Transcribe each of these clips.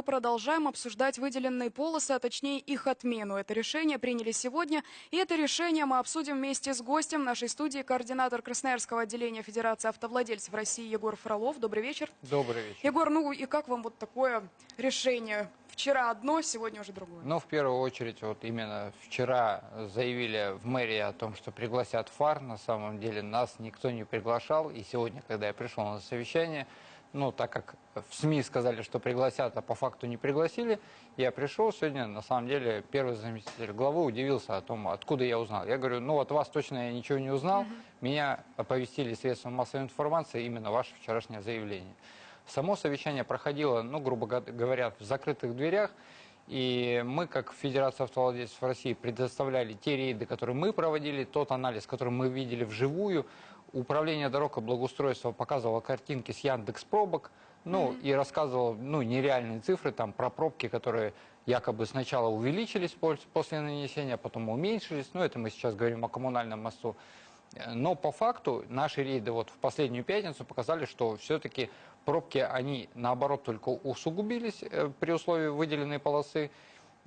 мы продолжаем обсуждать выделенные полосы, а точнее их отмену. Это решение приняли сегодня, и это решение мы обсудим вместе с гостем нашей студии, координатор Красноярского отделения Федерации автовладельцев России Егор Фролов. Добрый вечер. Добрый вечер. Егор, ну и как вам вот такое решение? Вчера одно, сегодня уже другое. Ну, в первую очередь, вот именно вчера заявили в мэрии о том, что пригласят ФАР. На самом деле нас никто не приглашал. И сегодня, когда я пришел на совещание, ну, так как в СМИ сказали, что пригласят, а по факту не пригласили, я пришел сегодня, на самом деле, первый заместитель главы удивился о том, откуда я узнал. Я говорю, ну, от вас точно я ничего не узнал. Меня оповестили средства массовой информации именно ваше вчерашнее заявление. Само совещание проходило, ну, грубо говоря, в закрытых дверях. И мы, как Федерация автовладельцев России, предоставляли те рейды, которые мы проводили, тот анализ, который мы видели вживую. Управление дорог и благоустройства показывало картинки с Яндекс пробок, ну, и рассказывал, ну, нереальные цифры там про пробки, которые якобы сначала увеличились после нанесения, а потом уменьшились. Ну, это мы сейчас говорим о коммунальном мосту. Но по факту наши рейды вот в последнюю пятницу показали, что все-таки пробки, они наоборот только усугубились э, при условии выделенной полосы.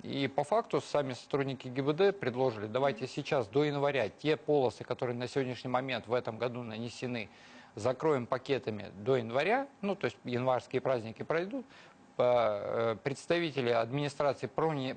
И по факту сами сотрудники ГИБД предложили, давайте сейчас до января те полосы, которые на сегодняшний момент в этом году нанесены, закроем пакетами до января, ну то есть январские праздники пройдут, э, представители администрации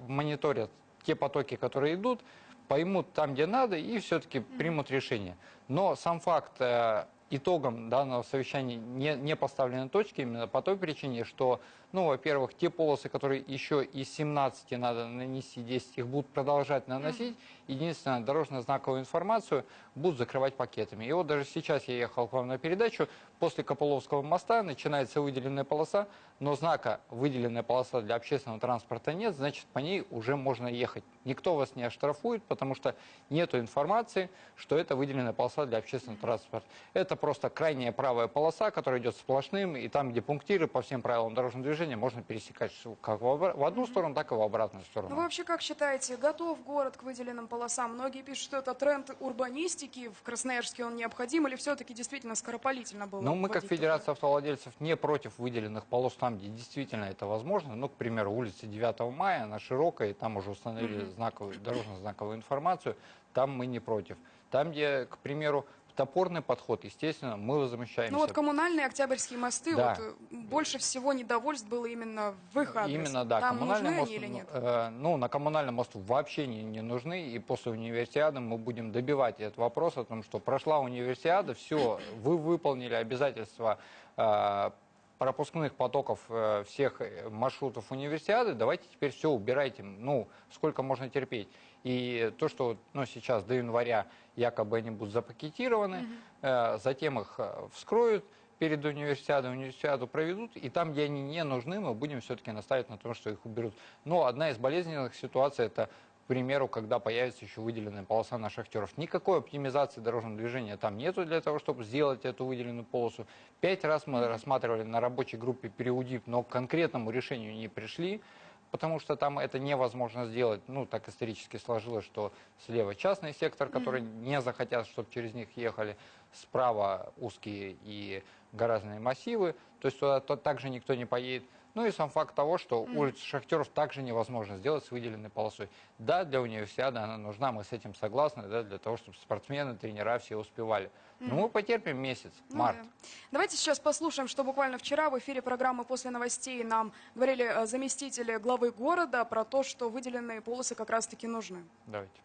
мониторят те потоки, которые идут, поймут там, где надо, и все-таки примут решение. Но сам факт э, итогом данного совещания не, не поставлены точки именно по той причине, что, ну, во-первых, те полосы, которые еще из 17 надо нанести 10, их будут продолжать наносить. Единственное, дорожно-знаковую информацию будут закрывать пакетами. И вот даже сейчас я ехал к вам на передачу, после Копыловского моста начинается выделенная полоса, но знака выделенная полоса для общественного транспорта нет, значит, по ней уже можно ехать. Никто вас не оштрафует, потому что нет информации, что это выделенная полоса для общественного транспорта. Это просто крайняя правая полоса, которая идет сплошным, и там, где пунктиры по всем правилам дорожного движения, можно пересекать как в одну сторону, так и в обратную сторону. Ну, вы вообще как считаете, готов город к выделенным полосам? Многие пишут, что это тренд урбанистики, в Красноярске он необходим, или все-таки действительно скоропалительно было? Ну, мы как Федерация автовладельцев не против выделенных полос там, где действительно это возможно. Ну, к примеру, улица 9 мая, она широкая, и там уже установили знаковую, дорожно-знаковую информацию, там мы не против. Там, где, к примеру, топорный подход, естественно, мы возмущаемся. Ну вот коммунальные октябрьские мосты, да. вот, э, больше всего недовольств было именно в их адрес. Именно, да. Там нужны мост, они или нет? Э, ну, на коммунальном мосту вообще не, не нужны, и после универсиады мы будем добивать этот вопрос о том, что прошла универсиада, все, вы выполнили обязательства э, пропускных потоков э, всех э, маршрутов универсиады, давайте теперь все убирайте, ну, сколько можно терпеть. И то, что ну, сейчас до января якобы они будут запакетированы, угу. э, затем их э, вскроют перед универсиадой, универсиаду проведут, и там, где они не нужны, мы будем все-таки наставить на том, что их уберут. Но одна из болезненных ситуаций – это к примеру, когда появится еще выделенная полоса на шахтеров. Никакой оптимизации дорожного движения там нету для того, чтобы сделать эту выделенную полосу. Пять раз мы рассматривали на рабочей группе переудип, но к конкретному решению не пришли потому что там это невозможно сделать. Ну, так исторически сложилось, что слева частный сектор, который не захотят, чтобы через них ехали, справа узкие и гораздо массивы, то есть туда также никто не поедет. Ну и сам факт того, что mm. улицу Шахтеров также невозможно сделать с выделенной полосой. Да, для универсиады она нужна, мы с этим согласны, да, для того, чтобы спортсмены, тренера все успевали. Но mm. мы потерпим месяц, ну, март. Да. Давайте сейчас послушаем, что буквально вчера в эфире программы «После новостей» нам говорили э, заместители главы города про то, что выделенные полосы как раз-таки нужны. Давайте.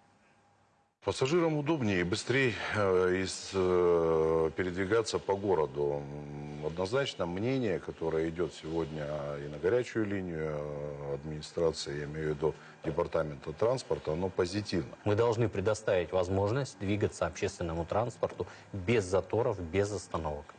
Пассажирам удобнее и быстрее э, э, передвигаться по городу. Однозначно мнение, которое идет сегодня и на горячую линию э, администрации, я имею в виду департамента транспорта, оно позитивно. Мы должны предоставить возможность двигаться общественному транспорту без заторов, без остановок.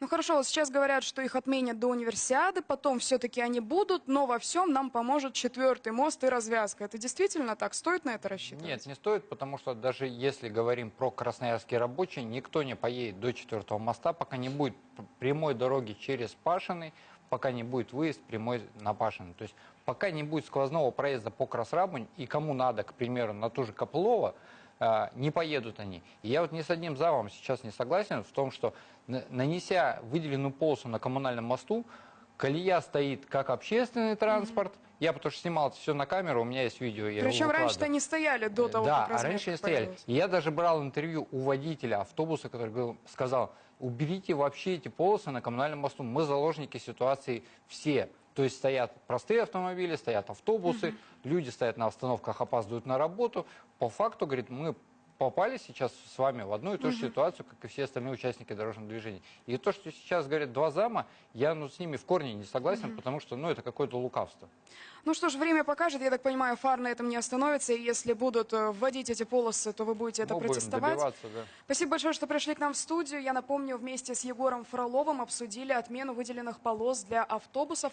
Ну хорошо, вот сейчас говорят, что их отменят до универсиады, потом все-таки они будут, но во всем нам поможет четвертый мост и развязка. Это действительно так? Стоит на это рассчитывать? Нет, не стоит, потому что даже если говорим про красноярские рабочие, никто не поедет до четвертого моста, пока не будет прямой дороги через Пашиной, пока не будет выезд прямой на Пашиной. То есть пока не будет сквозного проезда по Красрабунь, и кому надо, к примеру, на ту же Копылова, не поедут они. И я вот ни с одним завом сейчас не согласен в том, что нанеся выделенную полосу на коммунальном мосту, колея стоит как общественный транспорт. Я потому что снимал все на камеру, у меня есть видео. Причем раньше-то они стояли до того, да, как а разметка раньше не стояли. И я даже брал интервью у водителя автобуса, который говорил- сказал, уберите вообще эти полосы на коммунальном мосту. Мы заложники ситуации все. То есть стоят простые автомобили, стоят автобусы, люди стоят на остановках, опаздывают на работу. По факту, говорит, мы попали сейчас с вами в одну и ту же ситуацию, как и все остальные участники дорожного движения. И то, что сейчас говорят два зама, я ну, с ними в корне не согласен, потому что ну, это какое-то лукавство. Ну что ж, время покажет. Я так понимаю, фар на этом не остановится. И если будут э, вводить эти полосы, то вы будете это Ну, будем протестовать. да. Спасибо большое, что пришли к нам в студию. Я напомню, вместе с Егором Фроловым обсудили отмену выделенных полос для автобусов.